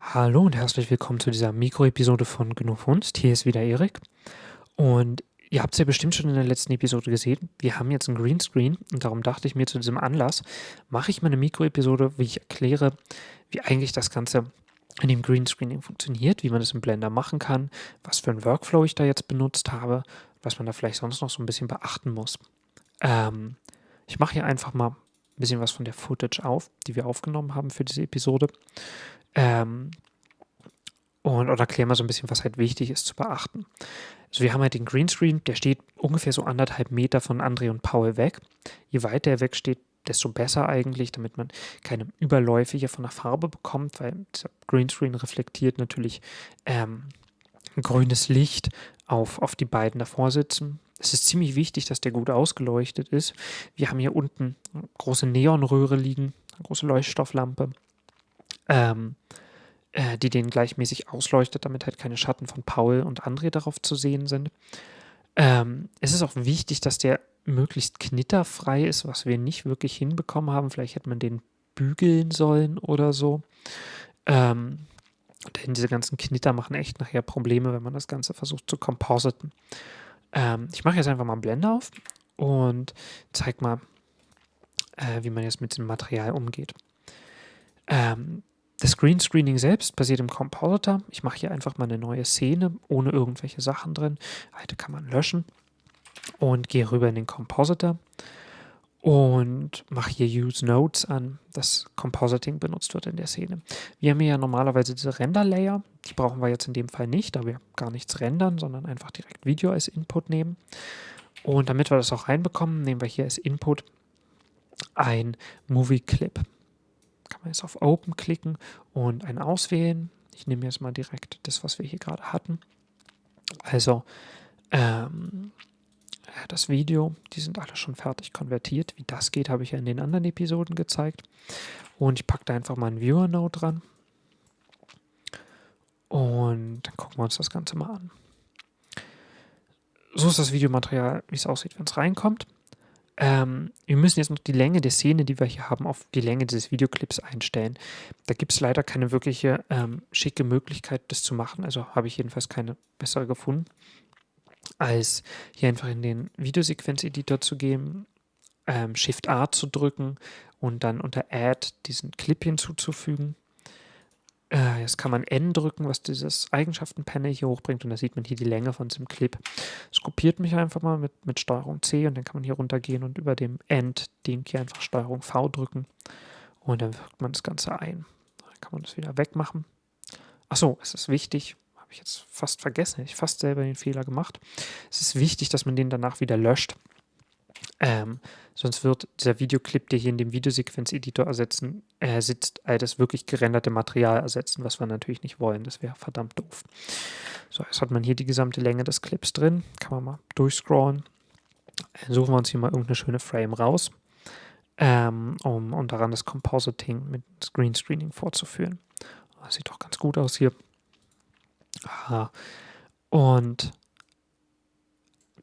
Hallo und herzlich willkommen zu dieser Mikroepisode von Genug Kunst. Hier ist wieder Erik. Und ihr habt es ja bestimmt schon in der letzten Episode gesehen. Wir haben jetzt ein Greenscreen und darum dachte ich mir zu diesem Anlass, mache ich mal eine Mikroepisode, wie ich erkläre, wie eigentlich das Ganze in dem Greenscreening funktioniert, wie man das im Blender machen kann, was für einen Workflow ich da jetzt benutzt habe, was man da vielleicht sonst noch so ein bisschen beachten muss. Ähm, ich mache hier einfach mal ein bisschen was von der Footage auf, die wir aufgenommen haben für diese Episode. Ähm, und oder erklären wir so ein bisschen, was halt wichtig ist zu beachten. Also wir haben halt den Greenscreen, der steht ungefähr so anderthalb Meter von André und Paul weg. Je weiter er weg steht, desto besser eigentlich, damit man keine Überläufe hier von der Farbe bekommt, weil der Greenscreen reflektiert natürlich ähm, grünes Licht auf, auf die beiden davor sitzen. Es ist ziemlich wichtig, dass der gut ausgeleuchtet ist. Wir haben hier unten eine große Neonröhre liegen, eine große Leuchtstofflampe ähm, äh, die den gleichmäßig ausleuchtet, damit halt keine Schatten von Paul und André darauf zu sehen sind. Ähm, es ist auch wichtig, dass der möglichst knitterfrei ist, was wir nicht wirklich hinbekommen haben. Vielleicht hätte man den bügeln sollen oder so. Ähm, denn diese ganzen Knitter machen echt nachher Probleme, wenn man das Ganze versucht zu compositen. Ähm, ich mache jetzt einfach mal einen Blender auf und zeige mal, äh, wie man jetzt mit dem Material umgeht. Ähm, das Greenscreening selbst basiert im Compositor. Ich mache hier einfach mal eine neue Szene ohne irgendwelche Sachen drin. Alte kann man löschen und gehe rüber in den Compositor und mache hier Use Nodes an, dass Compositing benutzt wird in der Szene. Wir haben hier ja normalerweise diese Render-Layer, die brauchen wir jetzt in dem Fall nicht, da wir gar nichts rendern, sondern einfach direkt Video als Input nehmen. Und damit wir das auch reinbekommen, nehmen wir hier als Input ein Movie Clip kann man jetzt auf Open klicken und einen auswählen. Ich nehme jetzt mal direkt das, was wir hier gerade hatten. Also ähm, das Video, die sind alle schon fertig konvertiert. Wie das geht, habe ich ja in den anderen Episoden gezeigt. Und ich packe da einfach mal ein Viewer-Node dran. Und dann gucken wir uns das Ganze mal an. So ist das Videomaterial, wie es aussieht, wenn es reinkommt. Ähm, wir müssen jetzt noch die Länge der Szene, die wir hier haben, auf die Länge dieses Videoclips einstellen. Da gibt es leider keine wirkliche ähm, schicke Möglichkeit, das zu machen. Also habe ich jedenfalls keine bessere gefunden, als hier einfach in den Videosequenz-Editor zu gehen, ähm, Shift-A zu drücken und dann unter Add diesen Clip hinzuzufügen. Äh, jetzt kann man N drücken, was dieses Eigenschaften-Panel hier hochbringt und da sieht man hier die Länge von diesem Clip. Es kopiert mich einfach mal mit, mit Steuerung C und dann kann man hier runtergehen und über dem End-Ding hier einfach Steuerung V drücken und dann wirkt man das Ganze ein. Dann kann man das wieder wegmachen. Achso, es ist wichtig, habe ich jetzt fast vergessen, ich fast selber den Fehler gemacht. Es ist wichtig, dass man den danach wieder löscht. Ähm, sonst wird dieser Videoclip, der hier in dem Videosequenz-Editor ersetzen, äh, sitzt, all das wirklich gerenderte Material ersetzen, was wir natürlich nicht wollen. Das wäre verdammt doof. So, jetzt hat man hier die gesamte Länge des Clips drin. Kann man mal durchscrollen. Suchen wir uns hier mal irgendeine schöne Frame raus, ähm, um, um daran das Compositing mit Screen Screening vorzuführen. Das sieht doch ganz gut aus hier. Aha. Und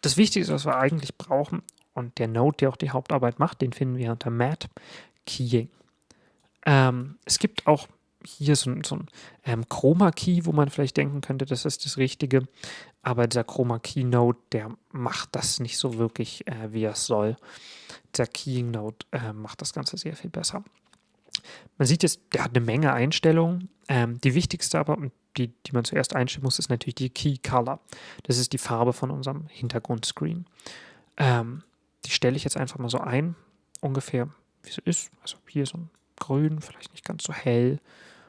das Wichtigste, was wir eigentlich brauchen, und der Node, der auch die Hauptarbeit macht, den finden wir unter Mat Keying. Ähm, es gibt auch hier so, so ein ähm, Chroma Key, wo man vielleicht denken könnte, das ist das Richtige. Aber dieser Chroma Key Node, der macht das nicht so wirklich, äh, wie es soll. Der Keying Node äh, macht das Ganze sehr viel besser. Man sieht jetzt, der hat eine Menge Einstellungen. Ähm, die wichtigste aber, die, die man zuerst einstellen muss, ist natürlich die Key Color. Das ist die Farbe von unserem Hintergrundscreen. Ähm, die stelle ich jetzt einfach mal so ein, ungefähr wie es ist. Also hier so ein Grün, vielleicht nicht ganz so hell,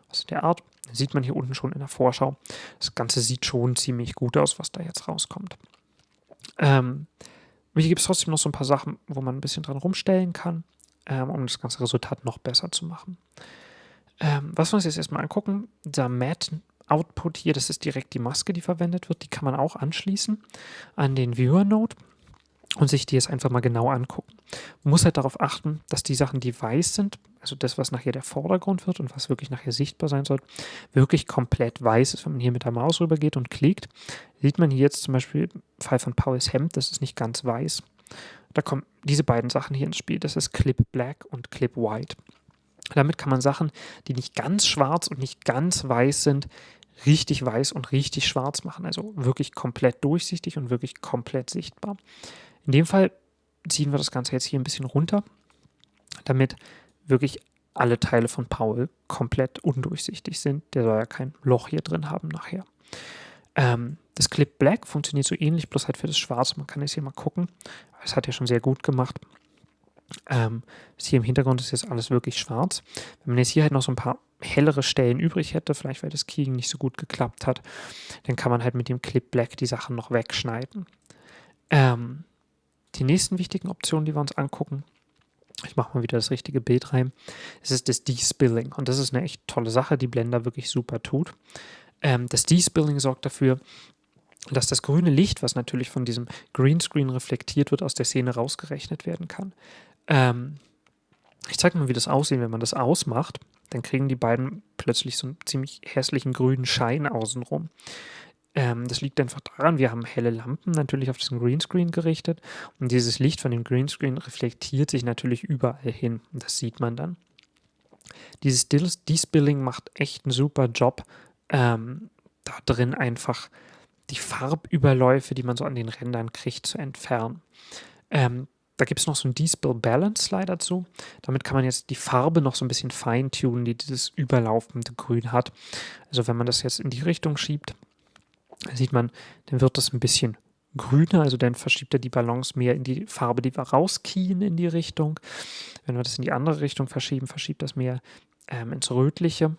was in der Art. Das sieht man hier unten schon in der Vorschau. Das Ganze sieht schon ziemlich gut aus, was da jetzt rauskommt. Ähm, hier gibt es trotzdem noch so ein paar Sachen, wo man ein bisschen dran rumstellen kann, ähm, um das ganze Resultat noch besser zu machen. Ähm, was wir uns jetzt erstmal angucken, der Matte Output hier, das ist direkt die Maske, die verwendet wird. Die kann man auch anschließen an den Viewer Node und sich die jetzt einfach mal genau angucken. Man muss halt darauf achten, dass die Sachen, die weiß sind, also das, was nachher der Vordergrund wird und was wirklich nachher sichtbar sein soll, wirklich komplett weiß ist. Wenn man hier mit der Maus rüber geht und klickt, sieht man hier jetzt zum Beispiel Fall von Pauls Hemd, das ist nicht ganz weiß. Da kommen diese beiden Sachen hier ins Spiel, das ist Clip Black und Clip White. Damit kann man Sachen, die nicht ganz schwarz und nicht ganz weiß sind, richtig weiß und richtig schwarz machen. Also wirklich komplett durchsichtig und wirklich komplett sichtbar. In dem Fall ziehen wir das Ganze jetzt hier ein bisschen runter, damit wirklich alle Teile von Paul komplett undurchsichtig sind. Der soll ja kein Loch hier drin haben nachher. Ähm, das Clip Black funktioniert so ähnlich, bloß halt für das Schwarz. Man kann jetzt hier mal gucken. Es hat ja schon sehr gut gemacht. Ähm, hier im Hintergrund ist jetzt alles wirklich schwarz. Wenn man jetzt hier halt noch so ein paar hellere Stellen übrig hätte, vielleicht weil das Keying nicht so gut geklappt hat, dann kann man halt mit dem Clip Black die Sachen noch wegschneiden. Ähm, die nächsten wichtigen Optionen, die wir uns angucken, ich mache mal wieder das richtige Bild rein, es ist das Despilling und das ist eine echt tolle Sache, die Blender wirklich super tut. Ähm, das Despilling sorgt dafür, dass das grüne Licht, was natürlich von diesem Greenscreen reflektiert wird, aus der Szene rausgerechnet werden kann. Ähm, ich zeige mal, wie das aussieht, wenn man das ausmacht. Dann kriegen die beiden plötzlich so einen ziemlich hässlichen grünen Schein außenrum. Ähm, das liegt einfach daran, wir haben helle Lampen natürlich auf diesen Greenscreen gerichtet und dieses Licht von dem Greenscreen reflektiert sich natürlich überall hin. Das sieht man dann. Dieses Despilling macht echt einen super Job, ähm, da drin einfach die Farbüberläufe, die man so an den Rändern kriegt, zu entfernen. Ähm, da gibt es noch so einen Despill Balance Slider zu. Damit kann man jetzt die Farbe noch so ein bisschen feintunen, die dieses überlaufende Grün hat. Also wenn man das jetzt in die Richtung schiebt, sieht man, dann wird das ein bisschen grüner, also dann verschiebt er die Balance mehr in die Farbe, die wir rauskien in die Richtung. Wenn wir das in die andere Richtung verschieben, verschiebt das mehr ähm, ins Rötliche.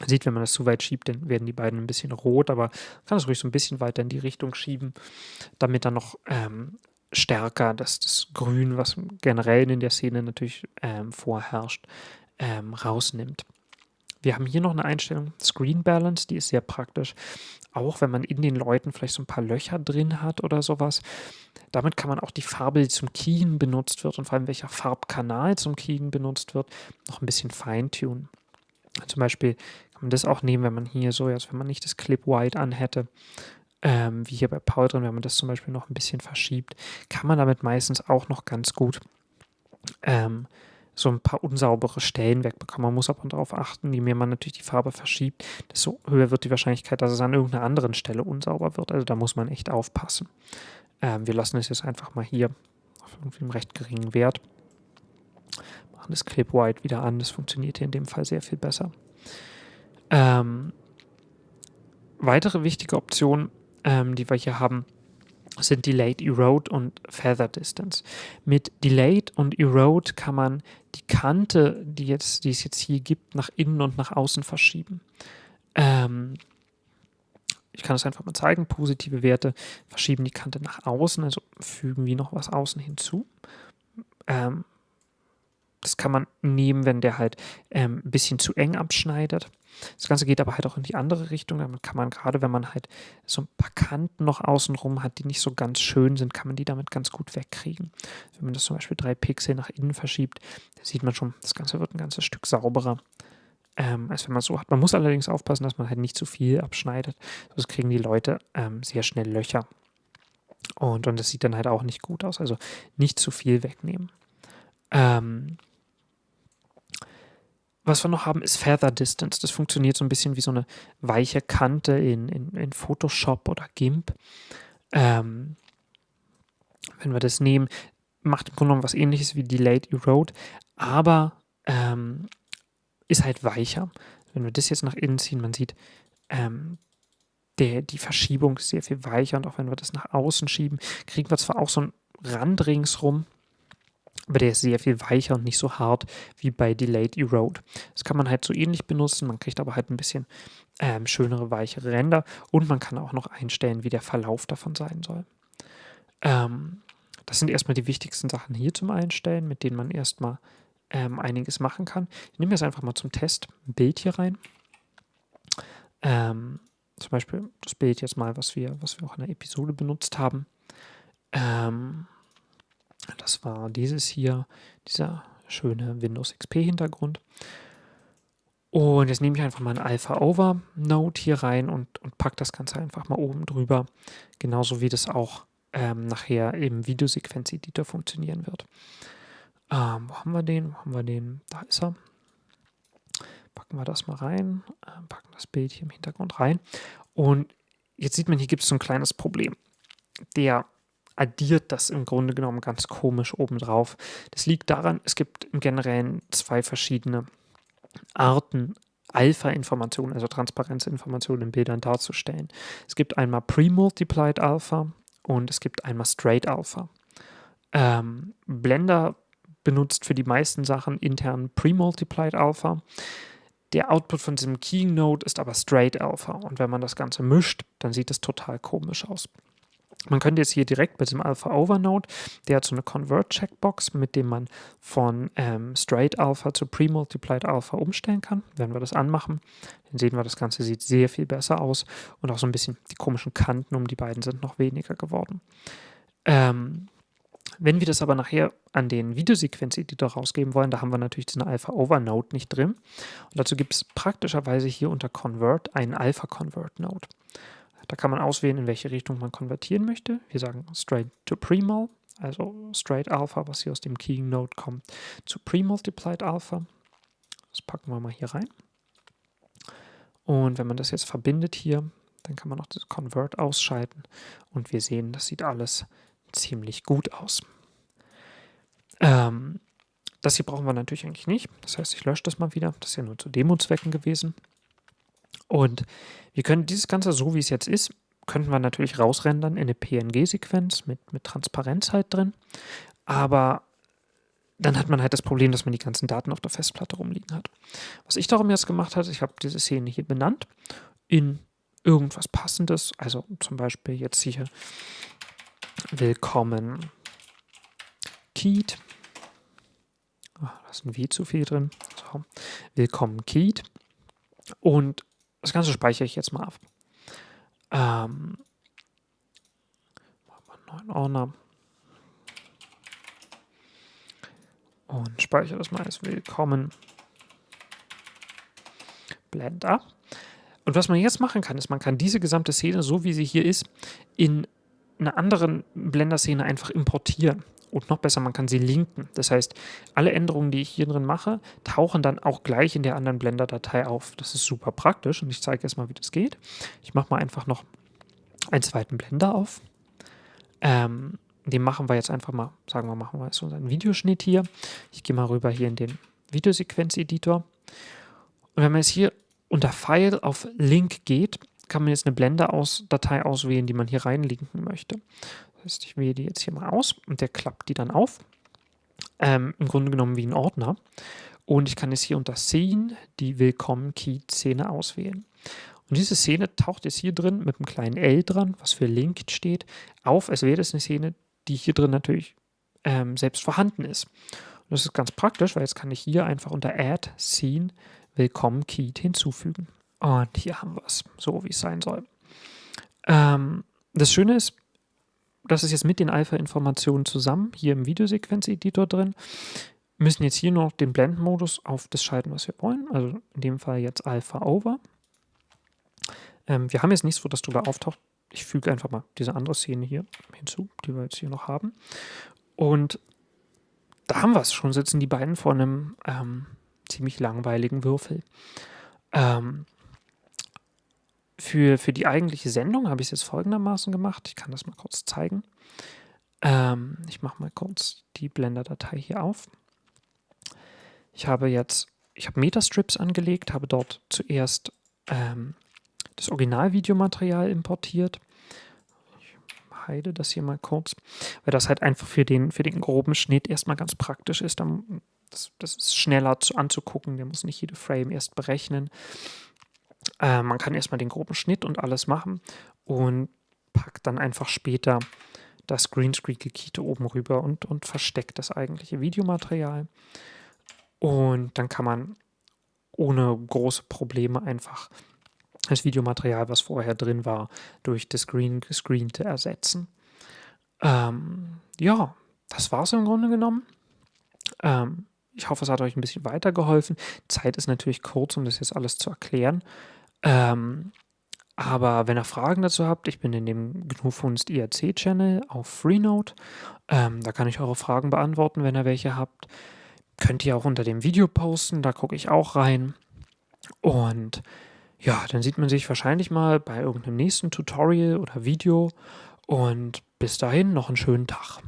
Man sieht, wenn man das zu weit schiebt, dann werden die beiden ein bisschen rot, aber man kann es ruhig so ein bisschen weiter in die Richtung schieben, damit dann noch ähm, stärker dass das Grün, was generell in der Szene natürlich ähm, vorherrscht, ähm, rausnimmt. Wir haben hier noch eine Einstellung, Screen Balance, die ist sehr praktisch. Auch wenn man in den Leuten vielleicht so ein paar Löcher drin hat oder sowas. Damit kann man auch die Farbe, die zum Keyen benutzt wird und vor allem welcher Farbkanal zum Keyen benutzt wird, noch ein bisschen feintunen. Zum Beispiel kann man das auch nehmen, wenn man hier so, als wenn man nicht das Clip White anhätte, ähm, wie hier bei Paul drin, wenn man das zum Beispiel noch ein bisschen verschiebt, kann man damit meistens auch noch ganz gut ähm, so ein paar unsaubere Stellen wegbekommen. Man muss aber darauf achten, je mehr man natürlich die Farbe verschiebt, desto höher wird die Wahrscheinlichkeit, dass es an irgendeiner anderen Stelle unsauber wird. Also da muss man echt aufpassen. Ähm, wir lassen es jetzt einfach mal hier auf einem recht geringen Wert. Machen das Clip White wieder an. Das funktioniert hier in dem Fall sehr viel besser. Ähm, weitere wichtige Optionen, ähm, die wir hier haben, sind Delayed Erode und Feather Distance. Mit Delayed und Erode kann man die Kante, die, jetzt, die es jetzt hier gibt, nach innen und nach außen verschieben. Ähm, ich kann es einfach mal zeigen. Positive Werte verschieben die Kante nach außen, also fügen wir noch was außen hinzu. Ähm, das kann man nehmen, wenn der halt ähm, ein bisschen zu eng abschneidet. Das Ganze geht aber halt auch in die andere Richtung. Damit kann man gerade, wenn man halt so ein paar Kanten noch außenrum hat, die nicht so ganz schön sind, kann man die damit ganz gut wegkriegen. Wenn man das zum Beispiel drei Pixel nach innen verschiebt, sieht man schon, das Ganze wird ein ganzes Stück sauberer. Ähm, als wenn man so hat. Man muss allerdings aufpassen, dass man halt nicht zu viel abschneidet. Sonst kriegen die Leute ähm, sehr schnell Löcher. Und, und das sieht dann halt auch nicht gut aus. Also nicht zu viel wegnehmen. Ähm, was wir noch haben, ist Feather Distance. Das funktioniert so ein bisschen wie so eine weiche Kante in, in, in Photoshop oder GIMP. Ähm, wenn wir das nehmen, macht im Grunde genommen was ähnliches wie Delayed Erode, aber ähm, ist halt weicher. Wenn wir das jetzt nach innen ziehen, man sieht, ähm, der, die Verschiebung ist sehr viel weicher und auch wenn wir das nach außen schieben, kriegen wir zwar auch so einen Rand ringsrum, aber der ist sehr viel weicher und nicht so hart wie bei Delayed Erode. Das kann man halt so ähnlich benutzen, man kriegt aber halt ein bisschen ähm, schönere, weichere Ränder und man kann auch noch einstellen, wie der Verlauf davon sein soll. Ähm, das sind erstmal die wichtigsten Sachen hier zum Einstellen, mit denen man erstmal ähm, einiges machen kann. Ich nehme jetzt einfach mal zum Test ein Bild hier rein. Ähm, zum Beispiel das Bild jetzt mal, was wir, was wir auch in der Episode benutzt haben. Ähm, das war dieses hier, dieser schöne Windows XP-Hintergrund. Und jetzt nehme ich einfach mal ein Alpha Over Node hier rein und, und packe das Ganze einfach mal oben drüber. Genauso wie das auch ähm, nachher im Videosequenz-Editor funktionieren wird. Ähm, wo haben wir den? Wo haben wir den? Da ist er. Packen wir das mal rein, äh, packen das Bild hier im Hintergrund rein. Und jetzt sieht man, hier gibt es so ein kleines Problem. Der addiert das im Grunde genommen ganz komisch obendrauf. Das liegt daran, es gibt im Generellen zwei verschiedene Arten, Alpha-Informationen, also Transparenzinformationen in Bildern darzustellen. Es gibt einmal Pre-Multiplied Alpha und es gibt einmal Straight Alpha. Ähm, Blender benutzt für die meisten Sachen intern Pre-Multiplied Alpha. Der Output von diesem Keynote ist aber Straight Alpha und wenn man das Ganze mischt, dann sieht es total komisch aus. Man könnte jetzt hier direkt bei diesem Alpha Overnode, der hat so eine Convert-Checkbox, mit dem man von ähm, Straight Alpha zu Pre-Multiplied Alpha umstellen kann. Wenn wir das anmachen, dann sehen wir, das Ganze sieht sehr viel besser aus und auch so ein bisschen die komischen Kanten um die beiden sind noch weniger geworden. Ähm, wenn wir das aber nachher an den Videosequenz-Editor rausgeben wollen, da haben wir natürlich diesen Alpha-Over-Node nicht drin. Und dazu gibt es praktischerweise hier unter Convert einen Alpha-Convert-Node. Da kann man auswählen, in welche Richtung man konvertieren möchte. Wir sagen straight to Premal, also straight Alpha, was hier aus dem Keying Node kommt, zu Pre-Multiplied Alpha. Das packen wir mal hier rein. Und wenn man das jetzt verbindet hier, dann kann man noch das Convert ausschalten und wir sehen, das sieht alles ziemlich gut aus. Ähm, das hier brauchen wir natürlich eigentlich nicht. Das heißt, ich lösche das mal wieder. Das ist ja nur zu Demo-Zwecken gewesen. Und wir können dieses Ganze, so wie es jetzt ist, könnten wir natürlich rausrendern in eine PNG-Sequenz mit, mit Transparenz halt drin. Aber dann hat man halt das Problem, dass man die ganzen Daten auf der Festplatte rumliegen hat. Was ich darum jetzt gemacht habe, ich habe diese Szene hier benannt in irgendwas Passendes. Also zum Beispiel jetzt hier Willkommen Keat. Oh, da ist ein W zu viel drin. So. Willkommen Keat. Und das Ganze speichere ich jetzt mal ab. Ähm, machen wir einen neuen Ordner. Und speichere das mal als Willkommen. Blender. Und was man jetzt machen kann, ist, man kann diese gesamte Szene, so wie sie hier ist, in einer anderen Blender-Szene einfach importieren. Und noch besser, man kann sie linken. Das heißt, alle Änderungen, die ich hier drin mache, tauchen dann auch gleich in der anderen Blender-Datei auf. Das ist super praktisch und ich zeige jetzt mal, wie das geht. Ich mache mal einfach noch einen zweiten Blender auf. Ähm, den machen wir jetzt einfach mal, sagen wir, machen wir jetzt unseren Videoschnitt hier. Ich gehe mal rüber hier in den Videosequenz-Editor. Und wenn man jetzt hier unter File auf Link geht, kann man jetzt eine Blender-Datei auswählen, die man hier reinlinken möchte. Heißt, ich wähle die jetzt hier mal aus und der klappt die dann auf. Ähm, Im Grunde genommen wie ein Ordner. Und ich kann jetzt hier unter Scene die Willkommen-Key-Szene auswählen. Und diese Szene taucht jetzt hier drin mit einem kleinen L dran, was für Linked steht, auf, als wäre das eine Szene, die hier drin natürlich ähm, selbst vorhanden ist. Und das ist ganz praktisch, weil jetzt kann ich hier einfach unter Add Scene Willkommen Key hinzufügen. Und hier haben wir es, so wie es sein soll. Ähm, das Schöne ist, das ist jetzt mit den Alpha-Informationen zusammen, hier im Videosequenz-Editor drin. Müssen jetzt hier noch den Blend-Modus auf das schalten, was wir wollen. Also in dem Fall jetzt Alpha Over. Ähm, wir haben jetzt nichts, wo das drüber auftaucht. Ich füge einfach mal diese andere Szene hier hinzu, die wir jetzt hier noch haben. Und da haben wir es schon, sitzen die beiden vor einem ähm, ziemlich langweiligen Würfel. Ähm, für, für die eigentliche Sendung habe ich es jetzt folgendermaßen gemacht. Ich kann das mal kurz zeigen. Ähm, ich mache mal kurz die Blender-Datei hier auf. Ich habe jetzt, ich habe Metastrips angelegt, habe dort zuerst ähm, das Originalvideomaterial importiert. Ich heide das hier mal kurz, weil das halt einfach für den, für den groben Schnitt erstmal ganz praktisch ist. Das, das ist schneller zu, anzugucken, der muss nicht jede Frame erst berechnen. Äh, man kann erstmal den groben Schnitt und alles machen und packt dann einfach später das Greenscreen-Gekite oben rüber und, und versteckt das eigentliche Videomaterial. Und dann kann man ohne große Probleme einfach das Videomaterial, was vorher drin war, durch das Green Gescreente ersetzen. Ähm, ja, das war es im Grunde genommen. Ähm, ich hoffe, es hat euch ein bisschen weitergeholfen. Zeit ist natürlich kurz, um das jetzt alles zu erklären. Ähm, aber wenn ihr Fragen dazu habt, ich bin in dem GNU-Funst IRC-Channel auf Freenode. Ähm, da kann ich eure Fragen beantworten, wenn ihr welche habt. Könnt ihr auch unter dem Video posten, da gucke ich auch rein. Und ja, dann sieht man sich wahrscheinlich mal bei irgendeinem nächsten Tutorial oder Video und bis dahin noch einen schönen Tag.